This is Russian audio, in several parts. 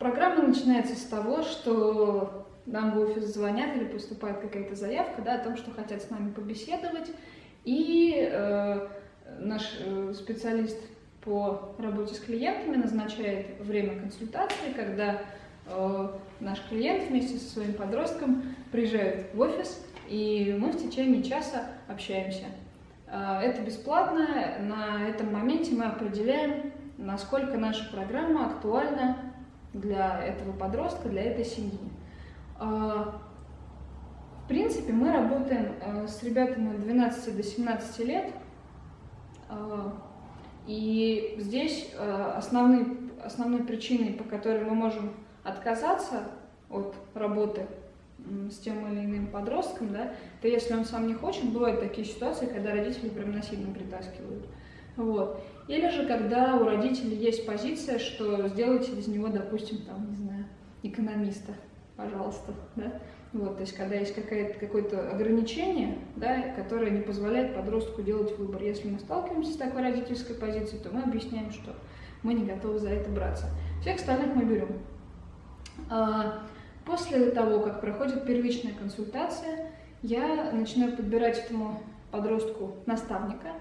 Программа начинается с того, что нам в офис звонят или поступает какая-то заявка да, о том, что хотят с нами побеседовать, и э, наш э, специалист по работе с клиентами назначает время консультации, когда э, наш клиент вместе со своим подростком приезжает в офис, и мы в течение часа общаемся. Э, это бесплатно, на этом моменте мы определяем, насколько наша программа актуальна для этого подростка, для этой семьи. Э, в принципе, мы работаем э, с ребятами от 12 до 17 лет, э, и здесь э, основной, основной причиной, по которой мы можем отказаться от работы с тем или иным подростком, да, то если он сам не хочет, бывают такие ситуации, когда родители прям насильно притаскивают. Вот. Или же, когда у родителей есть позиция, что сделайте из него, допустим, там, не знаю, экономиста, пожалуйста, да, вот, то есть, когда есть какое-то ограничение, да, которое не позволяет подростку делать выбор. Если мы сталкиваемся с такой родительской позицией, то мы объясняем, что мы не готовы за это браться. Всех остальных мы берем. А, после того, как проходит первичная консультация, я начинаю подбирать этому подростку наставника,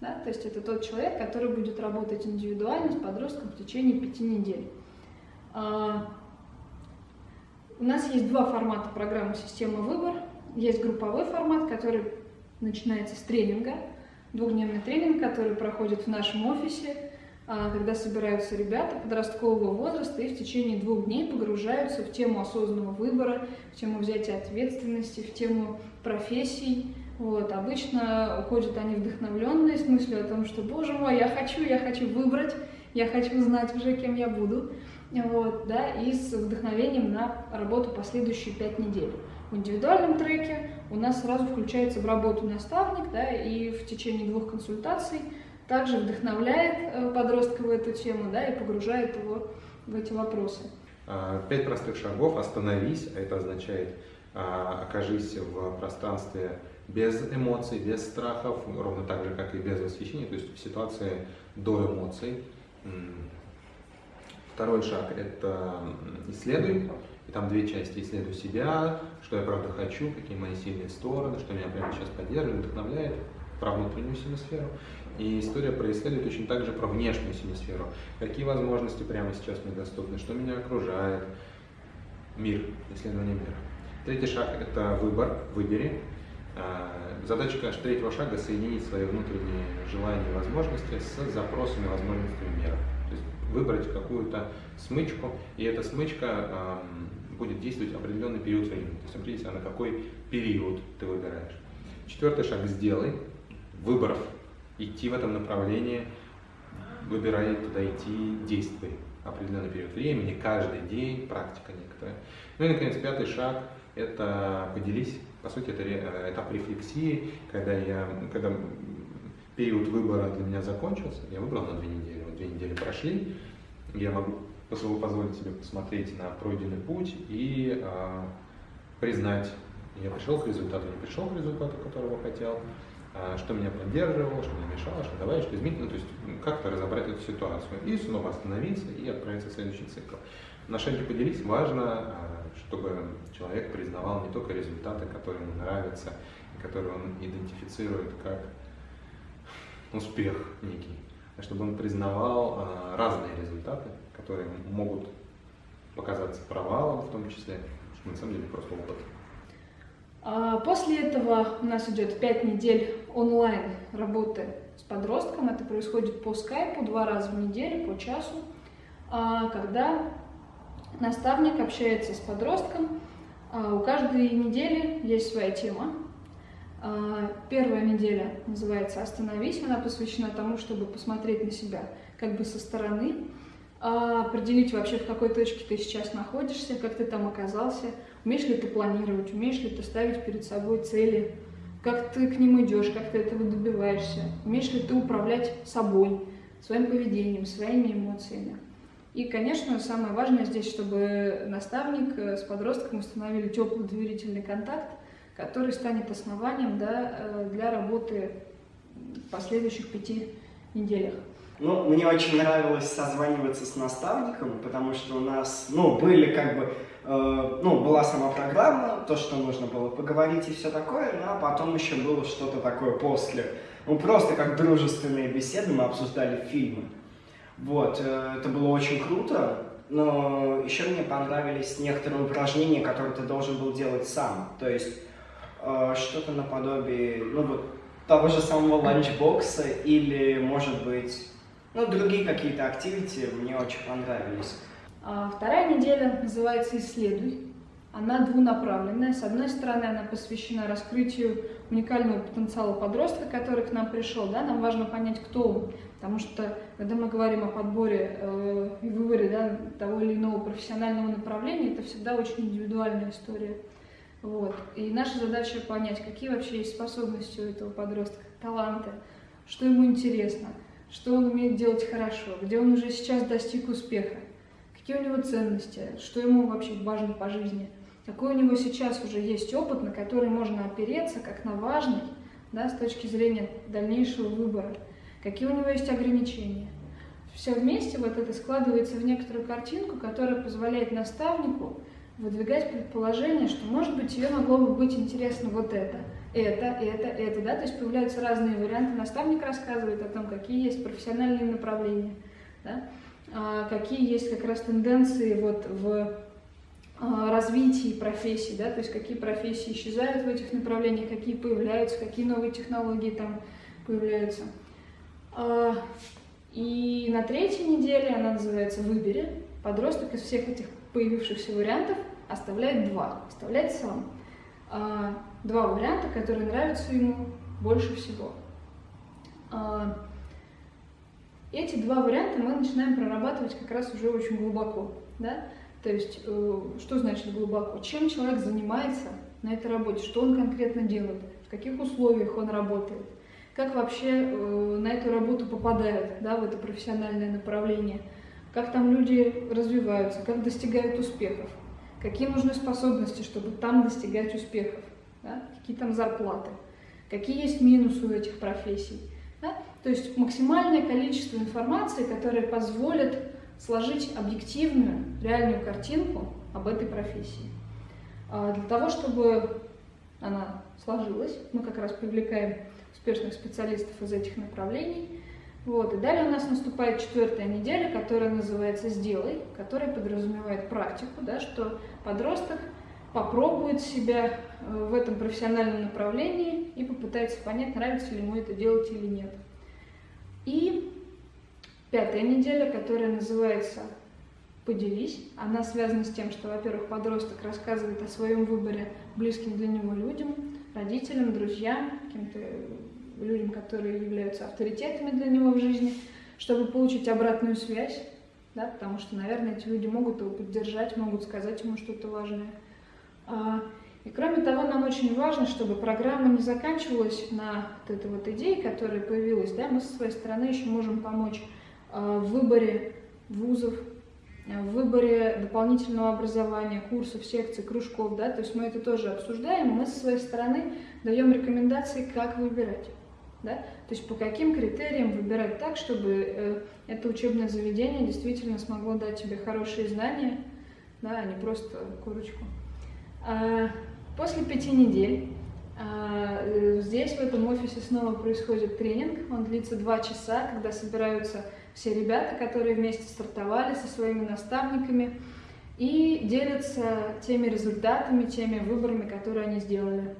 да, то есть это тот человек, который будет работать индивидуально с подростком в течение пяти недель. А, у нас есть два формата программы «Система выбор». Есть групповой формат, который начинается с тренинга, двухдневный тренинг, который проходит в нашем офисе, а, когда собираются ребята подросткового возраста и в течение двух дней погружаются в тему осознанного выбора, в тему взятия ответственности, в тему профессий. Вот. Обычно уходят они вдохновленные с мыслью о том, что, боже мой, я хочу, я хочу выбрать, я хочу знать уже, кем я буду вот, да, и с вдохновением на работу последующие пять недель. В индивидуальном треке у нас сразу включается в работу наставник, да, и в течение двух консультаций также вдохновляет э, подростка в эту тему, да, и погружает его в эти вопросы. А, пять простых шагов. Остановись, а это означает а, окажись в пространстве без эмоций, без страхов, ровно так же, как и без восхищения, то есть в ситуации до эмоций. Второй шаг – это исследуй. И там две части. Исследуй себя, что я правда хочу, какие мои сильные стороны, что меня прямо сейчас поддерживает, вдохновляет, про внутреннюю сферу. И история про исследуй точно так же про внешнюю сферу. Какие возможности прямо сейчас мне доступны, что меня окружает. Мир, исследование мира. Третий шаг – это выбор, выбери. А, задача, конечно, третьего шага – соединить свои внутренние желания и возможности с запросами и возможностями мира выбрать какую-то смычку, и эта смычка э, будет действовать определенный период времени. То есть определите, на какой период ты выбираешь. Четвертый шаг – сделай. Выборов. Идти в этом направлении, выбирай туда идти, действуй. Определенный период времени, каждый день, практика некоторая. Ну и, наконец, пятый шаг – это поделись. По сути, это э, этап рефлексии, когда, я, когда период выбора для меня закончился, я выбрал на две недели, вот две недели прошли, я могу позволить себе посмотреть на пройденный путь и э, признать, я пришел к результату, не пришел к результату, которого хотел, э, что меня поддерживало, что мне мешало, что давай, что изменить, ну, то есть как-то разобрать эту ситуацию и снова остановиться и отправиться в следующий цикл. На шаге поделись, важно, э, чтобы человек признавал не только результаты, которые ему нравятся, которые он идентифицирует как успех некий, а чтобы он признавал а, разные результаты, которые могут показаться провалом в том числе, что на самом деле просто опыт. А, после этого у нас идет 5 недель онлайн работы с подростком. Это происходит по скайпу два раза в неделю, по часу, а, когда наставник общается с подростком. У каждой недели есть своя тема, а, первая неделя называется «Остановись», она посвящена тому, чтобы посмотреть на себя как бы со стороны, а, определить вообще, в какой точке ты сейчас находишься, как ты там оказался, умеешь ли ты планировать, умеешь ли ты ставить перед собой цели, как ты к ним идешь, как ты этого добиваешься, умеешь ли ты управлять собой, своим поведением, своими эмоциями. И, конечно, самое важное здесь, чтобы наставник э, с подростком установили теплый доверительный контакт, который станет основанием да, э, для работы в последующих пяти неделях. Ну, мне очень нравилось созваниваться с наставником, потому что у нас, ну, были как бы, э, ну, была сама программа, то, что нужно было поговорить и все такое, ну, а потом еще было что-то такое после. Ну, просто как дружественные беседы, мы обсуждали фильмы. Вот, э, это было очень круто, но еще мне понравились некоторые упражнения, которые ты должен был делать сам. То есть, э, что-то наподобие, ну, вот, того же самого ланчбокса или, может быть, ну, другие какие-то активити мне очень понравились. А вторая неделя называется «Исследуй». Она двунаправленная. С одной стороны, она посвящена раскрытию уникального потенциала подростка, который к нам пришел. Да? Нам важно понять, кто он. Потому что, когда мы говорим о подборе э, и выборе да, того или иного профессионального направления, это всегда очень индивидуальная история. Вот. И наша задача понять, какие вообще есть способности у этого подростка, таланты, что ему интересно – что он умеет делать хорошо, где он уже сейчас достиг успеха, какие у него ценности, что ему вообще важно по жизни, какой у него сейчас уже есть опыт, на который можно опереться как на важный да, с точки зрения дальнейшего выбора, какие у него есть ограничения. Все вместе вот это складывается в некоторую картинку, которая позволяет наставнику выдвигать предположение, что, может быть, ее могло бы быть интересно вот это, это, это, это, да, то есть появляются разные варианты. Наставник рассказывает о том, какие есть профессиональные направления, да, а, какие есть как раз тенденции вот в а, развитии профессий, да, то есть какие профессии исчезают в этих направлениях, какие появляются, какие новые технологии там появляются. А, и на третьей неделе, она называется «Выбери», подросток из всех этих появившихся вариантов оставляет два, оставляет сам. А, два варианта, которые нравятся ему больше всего. А, эти два варианта мы начинаем прорабатывать как раз уже очень глубоко. Да? То есть, э, что значит глубоко? Чем человек занимается на этой работе, что он конкретно делает, в каких условиях он работает, как вообще э, на эту работу попадают, да, в это профессиональное направление – как там люди развиваются, как достигают успехов, какие нужны способности, чтобы там достигать успехов, да? какие там зарплаты, какие есть минусы у этих профессий. Да? То есть максимальное количество информации, которое позволит сложить объективную, реальную картинку об этой профессии. А для того, чтобы она сложилась, мы как раз привлекаем успешных специалистов из этих направлений, вот, и далее у нас наступает четвертая неделя, которая называется «Сделай», которая подразумевает практику, да, что подросток попробует себя э, в этом профессиональном направлении и попытается понять, нравится ли ему это делать или нет. И пятая неделя, которая называется «Поделись». Она связана с тем, что, во-первых, подросток рассказывает о своем выборе близким для него людям, родителям, друзьям, каким-то людям, которые являются авторитетами для него в жизни, чтобы получить обратную связь, да, потому что, наверное, эти люди могут его поддержать, могут сказать ему что-то важное. А, и кроме того, нам очень важно, чтобы программа не заканчивалась на вот этой вот идее, которая появилась. Да? Мы со своей стороны еще можем помочь а, в выборе вузов, в выборе дополнительного образования, курсов, секций, кружков. Да? То есть мы это тоже обсуждаем, мы со своей стороны даем рекомендации, как выбирать. Да? То есть по каким критериям выбирать так, чтобы э, это учебное заведение действительно смогло дать тебе хорошие знания, да, а не просто курочку. А, после пяти недель а, здесь, в этом офисе, снова происходит тренинг. Он длится два часа, когда собираются все ребята, которые вместе стартовали со своими наставниками и делятся теми результатами, теми выборами, которые они сделали.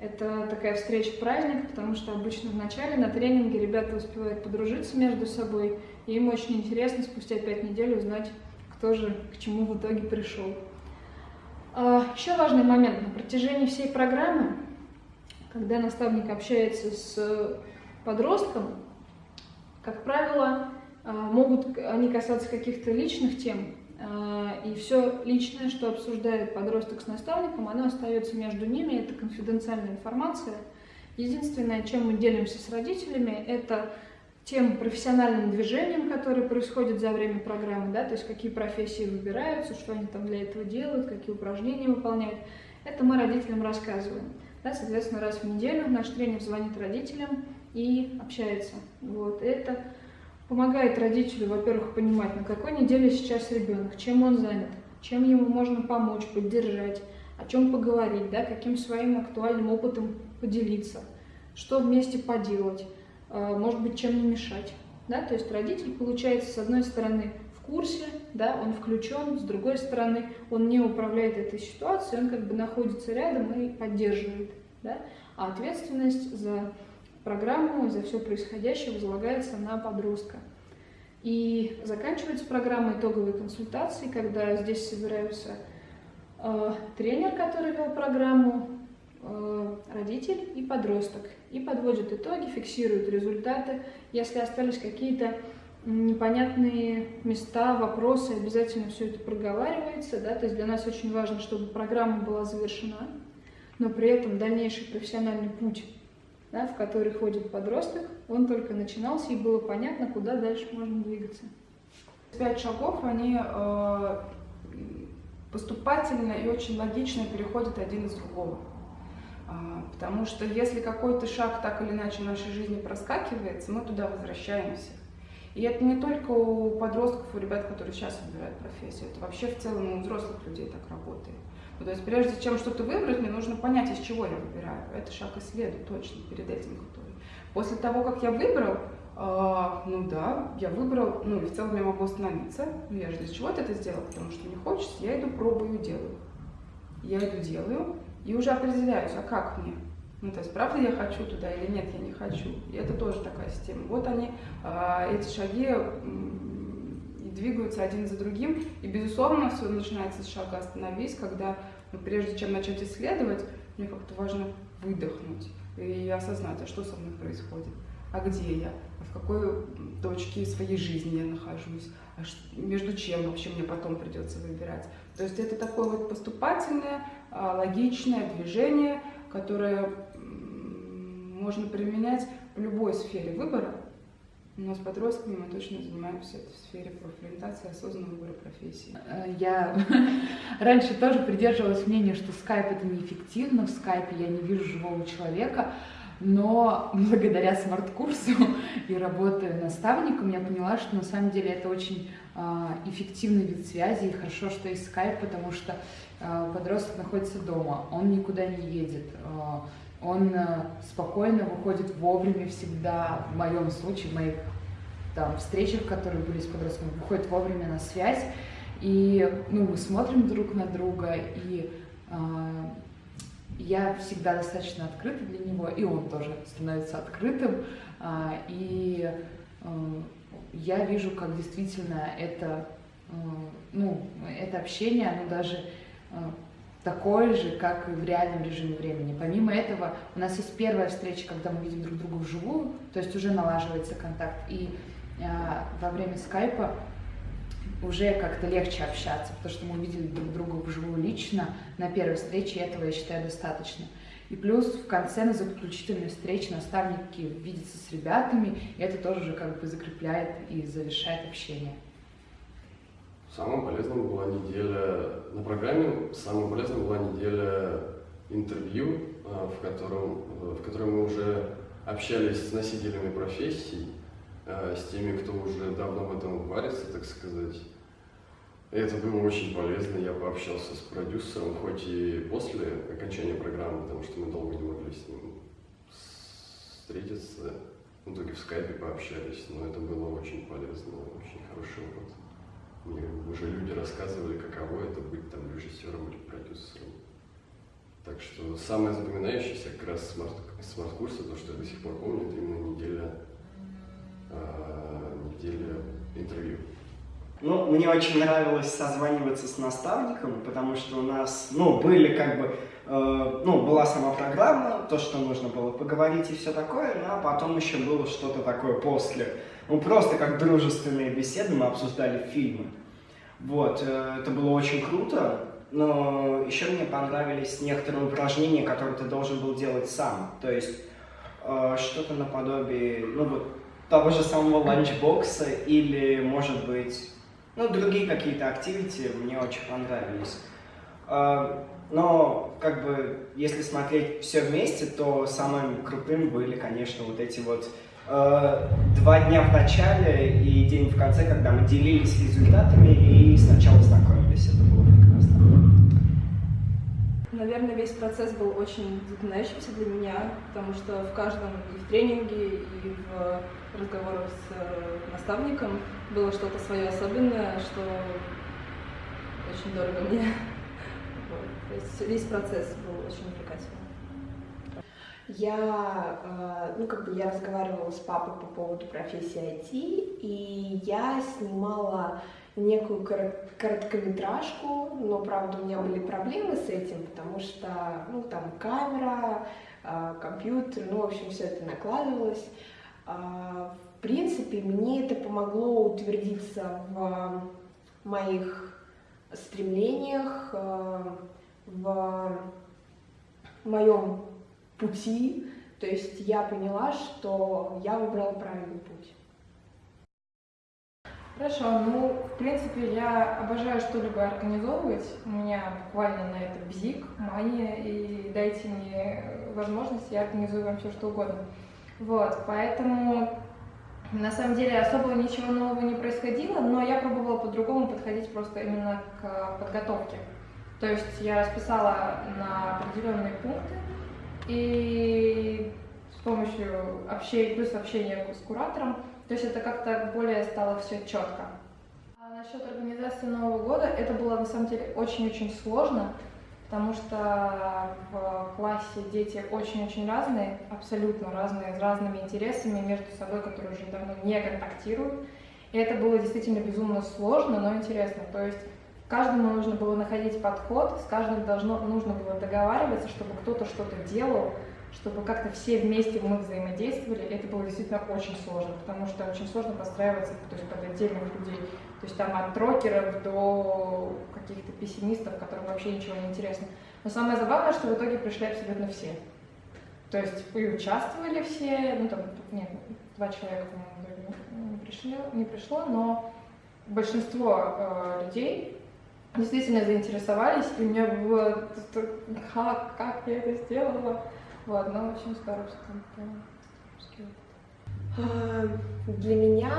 Это такая встреча-праздник, потому что обычно в начале на тренинге ребята успевают подружиться между собой, и им очень интересно спустя пять недель узнать, кто же к чему в итоге пришел. А, еще важный момент. На протяжении всей программы, когда наставник общается с подростком, как правило, а, могут они касаться каких-то личных тем, а, и все личное, что обсуждает подросток с наставником, оно остается между ними, это конфиденциальная информация. Единственное, чем мы делимся с родителями, это тем профессиональным движением, которое происходит за время программы, да, то есть какие профессии выбираются, что они там для этого делают, какие упражнения выполняют. Это мы родителям рассказываем. Да, соответственно, раз в неделю наш тренер звонит родителям и общается. Вот. Это помогает родителю, во-первых, понимать, на какой неделе сейчас ребенок, чем он занят, чем ему можно помочь, поддержать, о чем поговорить, да, каким своим актуальным опытом поделиться, что вместе поделать, э, может быть, чем не мешать. Да? То есть родитель, получается, с одной стороны, курсе, да, он включен, с другой стороны, он не управляет этой ситуацией, он как бы находится рядом и поддерживает. Да? А ответственность за программу, за все происходящее возлагается на подростка. И заканчивается программа итоговой консультации, когда здесь собираются э, тренер, который вел программу, э, родитель и подросток. И подводят итоги, фиксируют результаты. Если остались какие-то непонятные места, вопросы, обязательно все это проговаривается. Да? То есть для нас очень важно, чтобы программа была завершена, но при этом дальнейший профессиональный путь, да, в который ходит подросток, он только начинался, и было понятно, куда дальше можно двигаться. Пять шагов, они э, поступательно и очень логично переходят один из другого. А, потому что если какой-то шаг так или иначе в нашей жизни проскакивается, мы туда возвращаемся. И это не только у подростков, у ребят, которые сейчас выбирают профессию, это вообще в целом у взрослых людей так работает. Ну, то есть прежде чем что-то выбрать, мне нужно понять, из чего я выбираю. Это шаг исследую точно перед этим который. После того, как я выбрал, э, ну да, я выбрал, ну и в целом я могу остановиться. Ну я же для чего-то это сделал, потому что мне хочется, я иду пробую, делаю. Я иду делаю и уже определяюсь, а как мне. Ну, то есть, правда я хочу туда или нет, я не хочу. И это тоже такая система. Вот они, э, эти шаги двигаются один за другим. И, безусловно, все начинается с шага «Остановись», когда ну, прежде чем начать исследовать, мне как-то важно выдохнуть и осознать, а что со мной происходит, а где я, а в какой точке своей жизни я нахожусь, а между чем вообще мне потом придется выбирать. То есть это такое вот поступательное, а, логичное движение, которое можно применять в любой сфере выбора, но с подростками мы точно занимаемся в сфере профориентации, осознанного выбора профессии. Э, я раньше тоже придерживалась мнения, что скайп это неэффективно, в скайпе я не вижу живого человека, но благодаря смарт-курсу и работе наставником я поняла, что на самом деле это очень а, эффективный вид связи, и хорошо, что есть скайп, потому что а, подросток находится дома, он никуда не едет, а, он э, спокойно выходит вовремя всегда, в моем случае, в моих там, встречах, которые были с подростками, выходит вовремя на связь, и ну, мы смотрим друг на друга, и э, я всегда достаточно открыта для него, и он тоже становится открытым, э, и э, я вижу, как действительно это, э, ну, это общение, оно даже э, такой же, как и в реальном режиме времени. Помимо этого, у нас есть первая встреча, когда мы видим друг друга вживую, то есть уже налаживается контакт. И э, во время скайпа уже как-то легче общаться, потому что мы увидели друг друга вживую лично на первой встрече, и этого, я считаю, достаточно. И плюс в конце на заключительной встрече наставники видятся с ребятами, и это тоже уже как бы закрепляет и завершает общение. Самым полезным была неделя, на программе самым полезным была неделя интервью, а, в котором, в которой мы уже общались с носителями профессий, а, с теми, кто уже давно в этом варится, так сказать. Это было очень полезно. Я пообщался с продюсером, хоть и после окончания программы, потому что мы долго не могли с ним встретиться. В итоге в скайпе пообщались, но это было очень полезно, очень хороший опыт. Мне уже люди рассказывали, каково это быть там режиссером или продюсером. Так что самое запоминающееся как раз смарт, смарт-курса, то, что я до сих пор помню, это именно неделя, э, неделя интервью. Ну, мне очень нравилось созваниваться с наставником, потому что у нас, ну, были как бы, э, ну, была сама программа, то, что нужно было поговорить и все такое, а потом еще было что-то такое после. Ну, просто как дружественные беседы мы обсуждали фильмы. Вот, э, это было очень круто, но еще мне понравились некоторые упражнения, которые ты должен был делать сам. То есть э, что-то наподобие, ну вот, того же самого ланчбокса или, может быть, ну, другие какие-то активити мне очень понравились. Э, но, как бы, если смотреть все вместе, то самым крутым были, конечно, вот эти вот два дня в начале и день в конце, когда мы делились результатами и сначала знакомились. Это было прекрасно. Наверное, весь процесс был очень запоминающимся для меня, потому что в каждом и в тренинге, и в разговорах с э, наставником было что-то свое особенное, что очень дорого мне. Вот. То есть весь процесс был очень увлекательным. Я, э, ну, как бы я разговаривала с папой по поводу профессии IT, и я снимала некую короткометражку, но, правда, у меня были проблемы с этим, потому что, ну, там камера, э, компьютер, ну, в общем, все это накладывалось. А, в принципе, мне это помогло утвердиться в моих стремлениях, э, в моем пути, то есть я поняла, что я выбрала правильный путь. Хорошо, ну, в принципе, я обожаю что-либо организовывать. У меня буквально на это бзик, мания, и дайте мне возможность, я организую вам все что угодно. Вот, поэтому на самом деле особо ничего нового не происходило, но я пробовала по-другому подходить просто именно к подготовке. То есть я расписала на определенные пункты, и с помощью общения, плюс общения с куратором, то есть это как-то более стало все четко. А насчет организации Нового года, это было на самом деле очень-очень сложно, потому что в классе дети очень-очень разные, абсолютно разные, с разными интересами между собой, которые уже давно не контактируют. И это было действительно безумно сложно, но интересно. То есть Каждому нужно было находить подход, с каждым должно, нужно было договариваться, чтобы кто-то что-то делал, чтобы как-то все вместе мы взаимодействовали. Это было действительно очень сложно, потому что очень сложно подстраиваться то есть, под отдельных людей. То есть там от трокеров до каких-то пессимистов, которым вообще ничего не интересно. Но самое забавное, что в итоге пришли абсолютно все. То есть и участвовали все, ну там, нет, два человека, по-моему, не, пришли, не пришло, но большинство э, людей действительно заинтересовались, и у меня было, как, как я это сделала. Вот, ну, очень здорово, что там а, для меня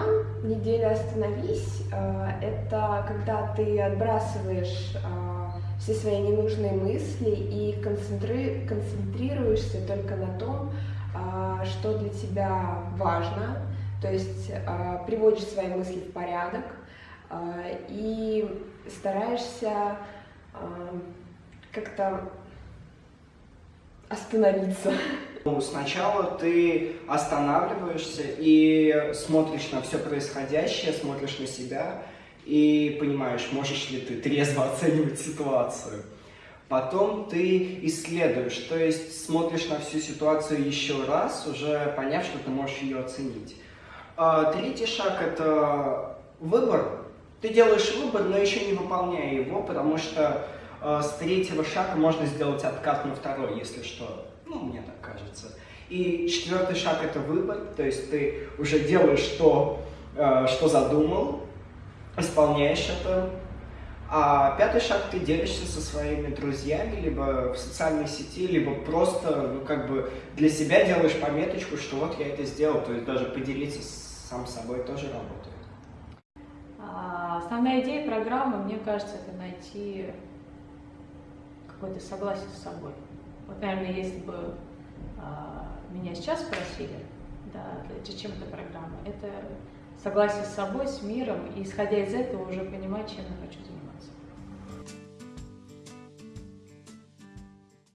неделя «Остановись» а, — это когда ты отбрасываешь а, все свои ненужные мысли и концентри... концентрируешься только на том, что для тебя важно, то есть приводишь свои мысли в порядок и стараешься как-то остановиться. Ну, сначала ты останавливаешься и смотришь на все происходящее, смотришь на себя и понимаешь, можешь ли ты трезво оценивать ситуацию. Потом ты исследуешь, то есть смотришь на всю ситуацию еще раз, уже поняв, что ты можешь ее оценить. А третий шаг – это выбор. Ты делаешь выбор, но еще не выполняя его, потому что э, с третьего шага можно сделать откат на второй, если что. Ну, мне так кажется. И четвертый шаг – это выбор, то есть ты уже делаешь то, э, что задумал, исполняешь это. А пятый шаг – ты делишься со своими друзьями, либо в социальной сети, либо просто, ну, как бы для себя делаешь пометочку, что вот я это сделал, то есть даже поделиться сам собой тоже работает. Основная идея программы, мне кажется, это найти какое-то согласие с собой. Вот, наверное, если бы а, меня сейчас спросили, да, чем эта программа, это согласие с собой, с миром, и исходя из этого уже понимать, чем я хочу заниматься.